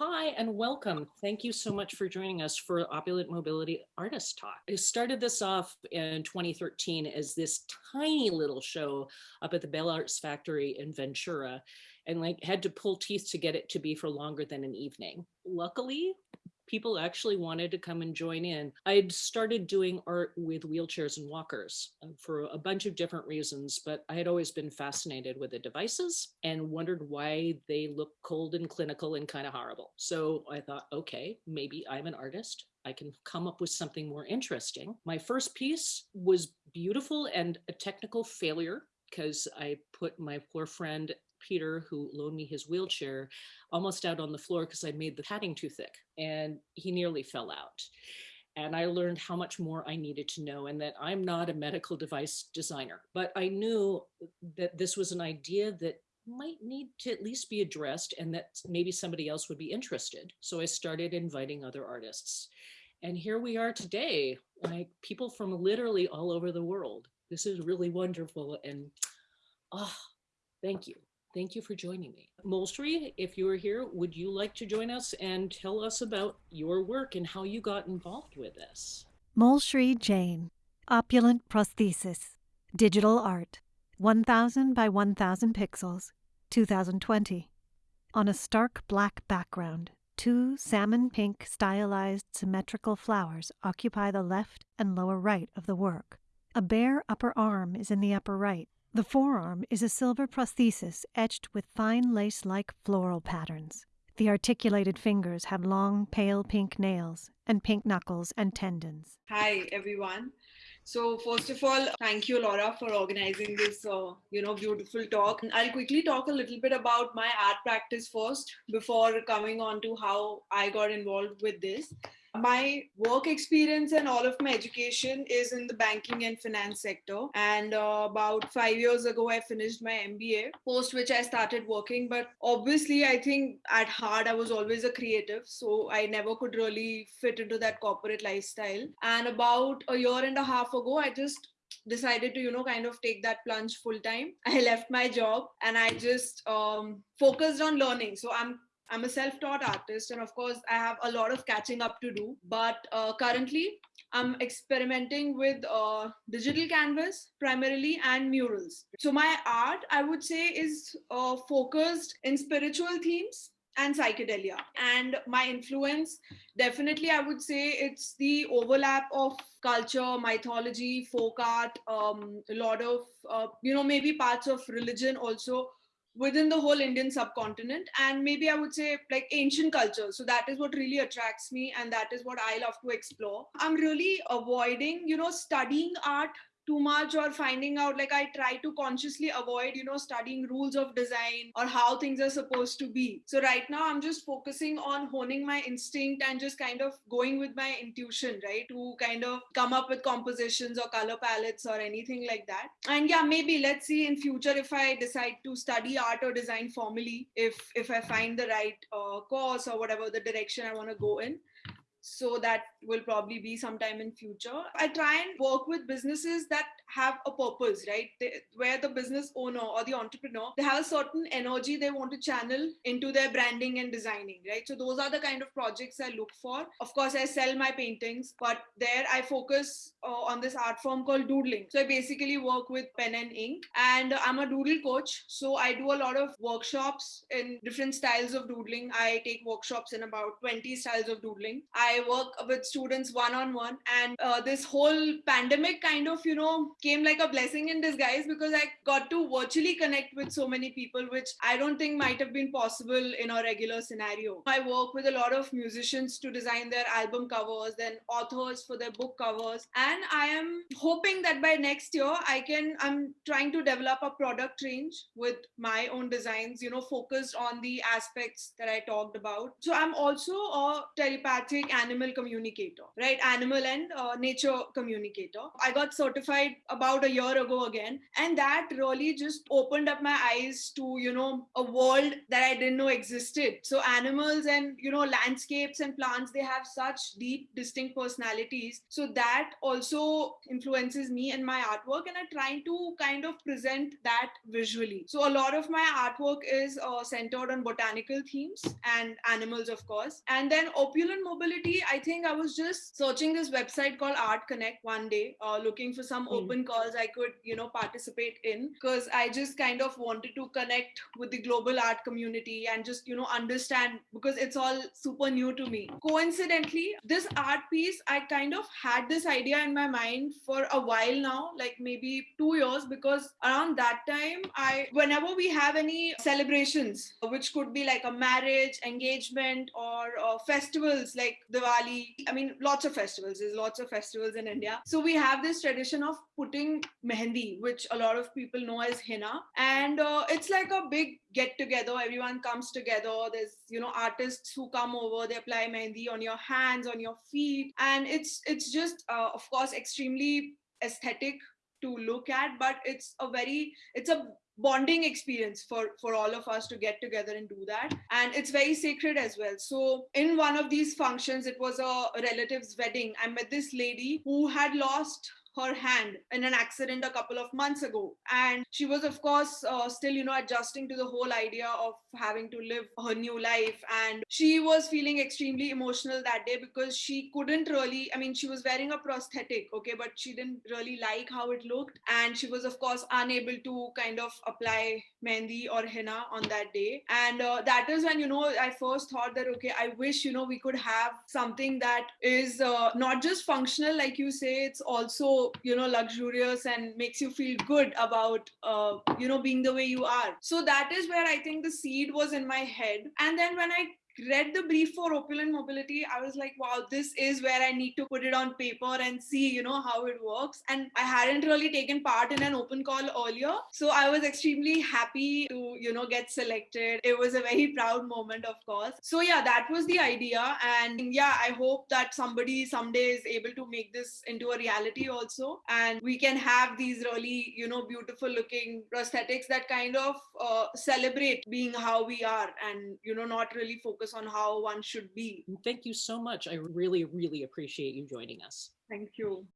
Hi and welcome. Thank you so much for joining us for Opulent Mobility Artist Talk. I started this off in 2013 as this tiny little show up at the Bell Arts Factory in Ventura and like had to pull teeth to get it to be for longer than an evening. Luckily, people actually wanted to come and join in. I'd started doing art with wheelchairs and walkers uh, for a bunch of different reasons, but I had always been fascinated with the devices and wondered why they look cold and clinical and kind of horrible. So I thought, okay, maybe I'm an artist. I can come up with something more interesting. My first piece was beautiful and a technical failure because I put my poor friend Peter, who loaned me his wheelchair, almost out on the floor because I made the padding too thick and he nearly fell out. And I learned how much more I needed to know and that I'm not a medical device designer, but I knew that this was an idea that might need to at least be addressed and that maybe somebody else would be interested. So I started inviting other artists. And here we are today, like people from literally all over the world. This is really wonderful. And oh, thank you. Thank you for joining me. Moulshree, if you are here, would you like to join us and tell us about your work and how you got involved with this? Moulshree Jain, Opulent Prosthesis, Digital Art, 1000 by 1000 pixels, 2020. On a stark black background, two salmon pink stylized symmetrical flowers occupy the left and lower right of the work. A bare upper arm is in the upper right, the forearm is a silver prosthesis etched with fine lace-like floral patterns. The articulated fingers have long, pale pink nails and pink knuckles and tendons. Hi, everyone. So first of all, thank you, Laura, for organizing this, uh, you know, beautiful talk. I'll quickly talk a little bit about my art practice first before coming on to how I got involved with this. My work experience and all of my education is in the banking and finance sector. And uh, about five years ago, I finished my MBA, post which I started working. But obviously, I think at heart, I was always a creative. So I never could really fit into that corporate lifestyle. And about a year and a half ago, I just decided to you know kind of take that plunge full time i left my job and i just um, focused on learning so i'm I'm a self-taught artist, and of course, I have a lot of catching up to do. But uh, currently, I'm experimenting with uh, digital canvas primarily and murals. So my art, I would say, is uh, focused in spiritual themes and psychedelia. And my influence, definitely, I would say it's the overlap of culture, mythology, folk art, um, a lot of, uh, you know, maybe parts of religion also within the whole Indian subcontinent and maybe I would say like ancient culture. So that is what really attracts me and that is what I love to explore. I'm really avoiding, you know, studying art too much or finding out like i try to consciously avoid you know studying rules of design or how things are supposed to be. So right now i'm just focusing on honing my instinct and just kind of going with my intuition right to kind of come up with compositions or color palettes or anything like that. And yeah maybe let's see in future if i decide to study art or design formally if if i find the right uh, course or whatever the direction i want to go in so that will probably be sometime in future. I try and work with businesses that have a purpose right? They, where the business owner or the entrepreneur they have a certain energy they want to channel into their branding and designing right? So those are the kind of projects i look for. Of course i sell my paintings but there i focus uh, on this art form called doodling. So i basically work with pen and ink and i'm a doodle coach. So i do a lot of workshops in different styles of doodling. I take workshops in about 20 styles of doodling. I I work with students one on one, and uh, this whole pandemic kind of, you know, came like a blessing in disguise because I got to virtually connect with so many people, which I don't think might have been possible in a regular scenario. I work with a lot of musicians to design their album covers, then authors for their book covers, and I am hoping that by next year I can. I'm trying to develop a product range with my own designs, you know, focused on the aspects that I talked about. So I'm also a telepathic animal communicator, right? Animal and uh, nature communicator. I got certified about a year ago again, and that really just opened up my eyes to you know a world that I didn't know existed. So animals and you know landscapes and plants they have such deep, distinct personalities. So that also influences me and my artwork, and I'm trying to kind of present that visually. So a lot of my artwork is uh, centered on botanical themes and animals, of course. And then opulent mobility, I think I was just searching this website called Art Connect one day, uh, looking for some Mm. open calls I could, you know, participate in because I just kind of wanted to connect with the global art community and just, you know, understand because it's all super new to me. Coincidentally, this art piece, I kind of had this idea in my mind for a while now, like maybe two years, because around that time, I, whenever we have any celebrations, which could be like a marriage, engagement, or uh, festivals like Diwali, I mean, lots of festivals, there's lots of festivals in India. So we have this tradition of putting mehendi, which a lot of people know as henna. And uh, it's like a big get together. Everyone comes together. There's, you know, artists who come over, they apply mehendi on your hands, on your feet. And it's, it's just, uh, of course, extremely aesthetic to look at, but it's a very, it's a bonding experience for for all of us to get together and do that. And it's very sacred as well. So in one of these functions it was a relative's wedding. I met this lady who had lost her hand in an accident a couple of months ago. And she was of course uh, still you know adjusting to the whole idea of having to live her new life. And she was feeling extremely emotional that day because she couldn't really i mean she was wearing a prosthetic okay but she didn't really like how it looked. And she was of course unable to kind of apply mehendi or henna on that day. And uh, that is when you know i first thought that okay i wish you know we could have something that is uh, not just functional like you say it's also you know luxurious and makes you feel good about uh, you know being the way you are. So that is where i think the seed was in my head. And then when i read the brief for opulent mobility i was like wow this is where i need to put it on paper and see you know how it works. And i hadn't really taken part in an open call earlier so i was extremely happy to you know get selected. It was a very proud moment of course. So yeah that was the idea. And yeah i hope that somebody someday is able to make this into a reality also. And we can have these really you know beautiful looking prosthetics that kind of uh, celebrate being how we are and you know not really focus on how one should be Thank you so much. I really, really appreciate you joining us. thank you